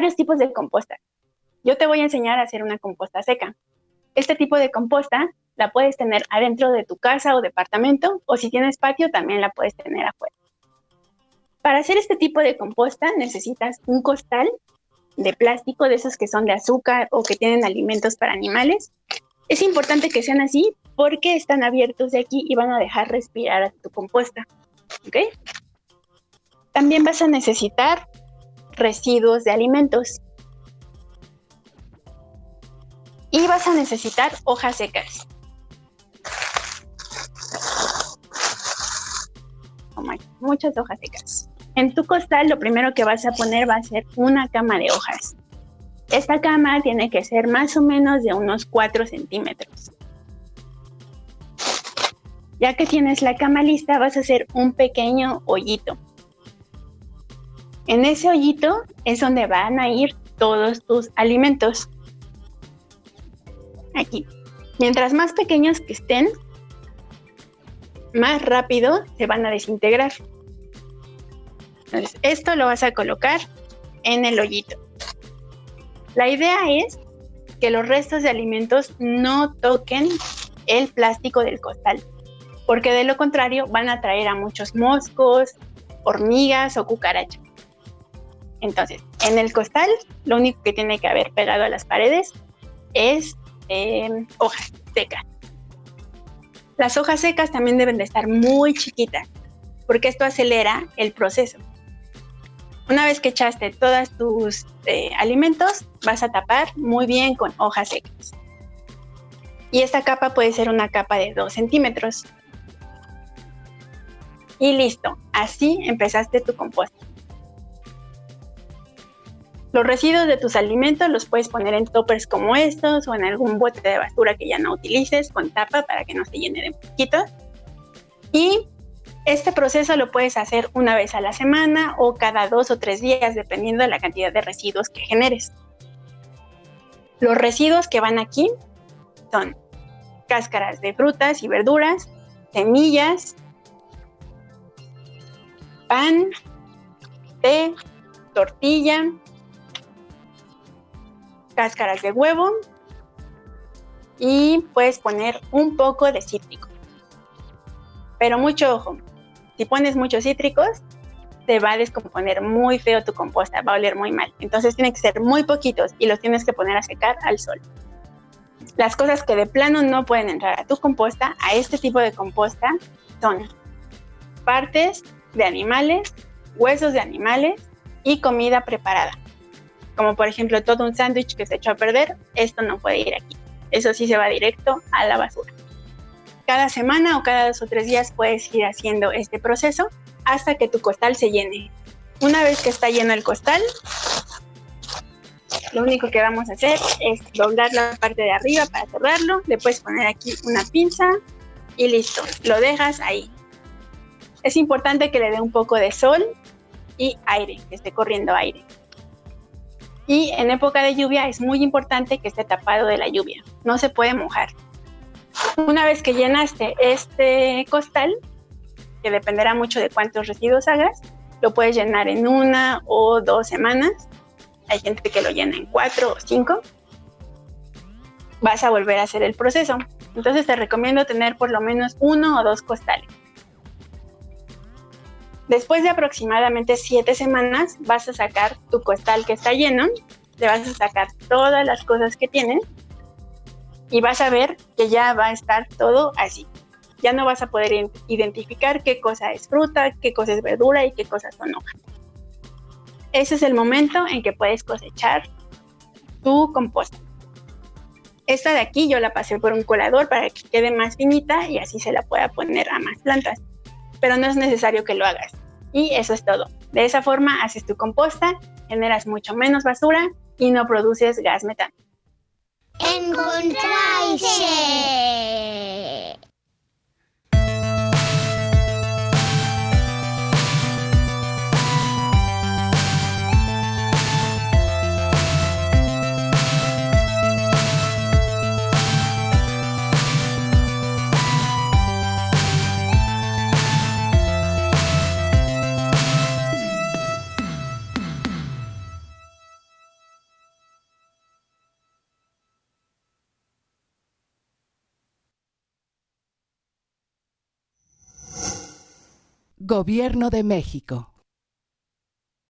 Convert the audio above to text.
Varios tipos de composta. Yo te voy a enseñar a hacer una composta seca. Este tipo de composta la puedes tener adentro de tu casa o departamento, o si tienes patio, también la puedes tener afuera. Para hacer este tipo de composta necesitas un costal de plástico, de esos que son de azúcar o que tienen alimentos para animales. Es importante que sean así porque están abiertos de aquí y van a dejar respirar a tu composta. ¿Ok? También vas a necesitar residuos de alimentos. Y vas a necesitar hojas secas. muchas hojas secas. En tu costal lo primero que vas a poner va a ser una cama de hojas. Esta cama tiene que ser más o menos de unos 4 centímetros. Ya que tienes la cama lista, vas a hacer un pequeño hoyito. En ese hoyito es donde van a ir todos tus alimentos. Aquí. Mientras más pequeños que estén, más rápido se van a desintegrar. Entonces, esto lo vas a colocar en el hoyito. La idea es que los restos de alimentos no toquen el plástico del costal, porque de lo contrario van a traer a muchos moscos, hormigas o cucarachas. Entonces, en el costal, lo único que tiene que haber pegado a las paredes es eh, hojas secas. Las hojas secas también deben de estar muy chiquitas, porque esto acelera el proceso. Una vez que echaste todos tus eh, alimentos, vas a tapar muy bien con hojas secas. Y esta capa puede ser una capa de 2 centímetros. Y listo, así empezaste tu composta. Los residuos de tus alimentos los puedes poner en toppers como estos o en algún bote de basura que ya no utilices con tapa para que no se llene de mosquitos. Y este proceso lo puedes hacer una vez a la semana o cada dos o tres días dependiendo de la cantidad de residuos que generes. Los residuos que van aquí son cáscaras de frutas y verduras, semillas, pan, té, tortilla, cáscaras de huevo y puedes poner un poco de cítrico. Pero mucho ojo, si pones muchos cítricos, te va a descomponer muy feo tu composta, va a oler muy mal. Entonces tiene que ser muy poquitos y los tienes que poner a secar al sol. Las cosas que de plano no pueden entrar a tu composta, a este tipo de composta, son partes de animales, huesos de animales y comida preparada como por ejemplo todo un sándwich que se echó a perder, esto no puede ir aquí. Eso sí se va directo a la basura. Cada semana o cada dos o tres días puedes ir haciendo este proceso hasta que tu costal se llene. Una vez que está lleno el costal, lo único que vamos a hacer es doblar la parte de arriba para cerrarlo. Le puedes poner aquí una pinza y listo. Lo dejas ahí. Es importante que le dé un poco de sol y aire, que esté corriendo aire. Y en época de lluvia es muy importante que esté tapado de la lluvia, no se puede mojar. Una vez que llenaste este costal, que dependerá mucho de cuántos residuos hagas, lo puedes llenar en una o dos semanas. Hay gente que lo llena en cuatro o cinco. Vas a volver a hacer el proceso. Entonces te recomiendo tener por lo menos uno o dos costales. Después de aproximadamente siete semanas vas a sacar tu costal que está lleno, le vas a sacar todas las cosas que tiene y vas a ver que ya va a estar todo así. Ya no vas a poder identificar qué cosa es fruta, qué cosa es verdura y qué cosas son hojas. Ese es el momento en que puedes cosechar tu composta. Esta de aquí yo la pasé por un colador para que quede más finita y así se la pueda poner a más plantas. Pero no es necesario que lo hagas. Y eso es todo. De esa forma haces tu composta, generas mucho menos basura y no produces gas metano. Gobierno de México.